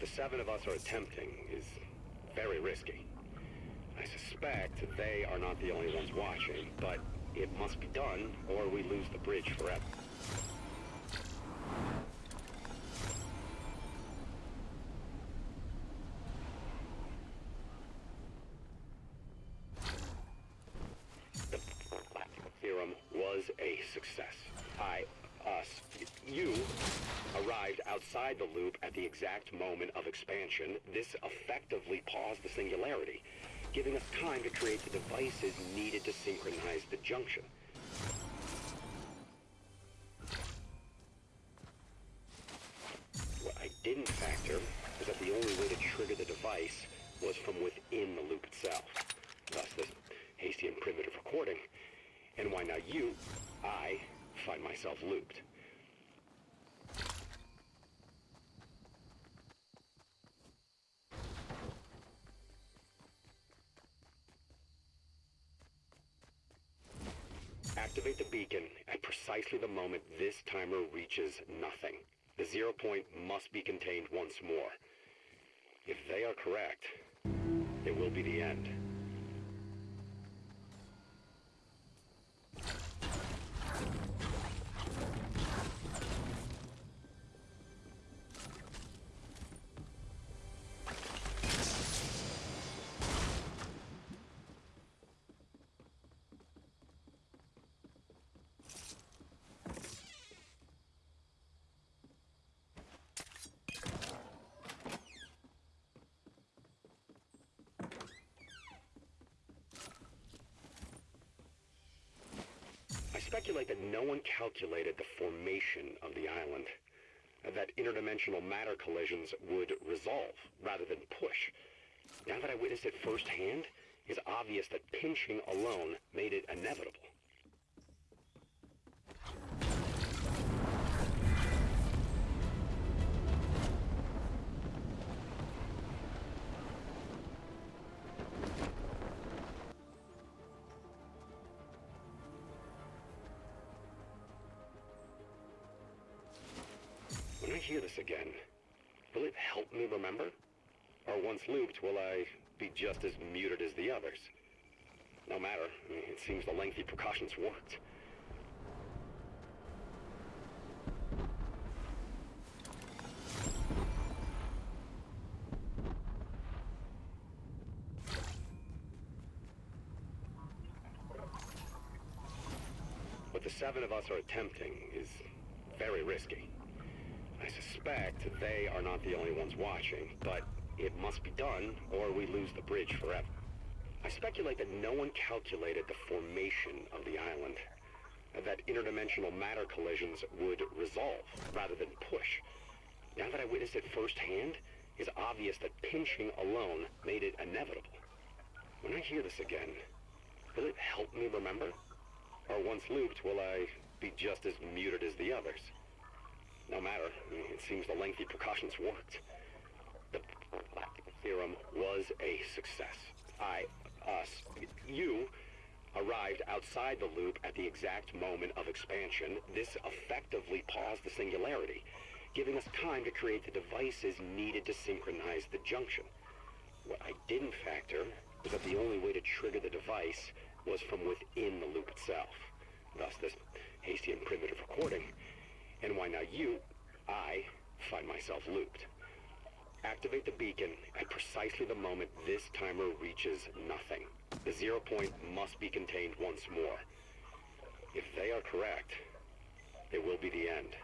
the seven of us are attempting is very risky. I suspect they are not the only ones watching, but it must be done or we lose the bridge forever. The theorem was a success. I, us, you arrived outside the loop at the exact moment of expansion. This effectively paused the singularity, giving us time to create the devices needed to synchronize the junction. What I didn't factor was that the only way to trigger the device was from within the loop itself. Thus this hasty and primitive recording. And why now you, I, find myself looped. Activate the beacon at precisely the moment this timer reaches nothing. The zero point must be contained once more. If they are correct, it will be the end. I speculate that no one calculated the formation of the island. That interdimensional matter collisions would resolve rather than push. Now that I witnessed it firsthand, it's obvious that pinching alone made it inevitable. Hear this again, will it help me remember? Or once looped, will I be just as muted as the others? No matter. It seems the lengthy precautions worked. What the seven of us are attempting is very risky. I suspect they are not the only ones watching, but it must be done or we lose the bridge forever. I speculate that no one calculated the formation of the island. That interdimensional matter collisions would resolve rather than push. Now that I witnessed it firsthand, it's obvious that pinching alone made it inevitable. When I hear this again, will it help me remember? Or once looped, will I be just as muted as the others? No matter. It seems the lengthy precautions worked. The theorem was a success. I, us, you, arrived outside the loop at the exact moment of expansion. This effectively paused the singularity, giving us time to create the devices needed to synchronize the junction. What I didn't factor was that the only way to trigger the device was from within the loop itself. Thus this hasty and primitive recording. And why now you, I, find myself looped. Activate the beacon at precisely the moment this timer reaches nothing. The zero point must be contained once more. If they are correct, it will be the end.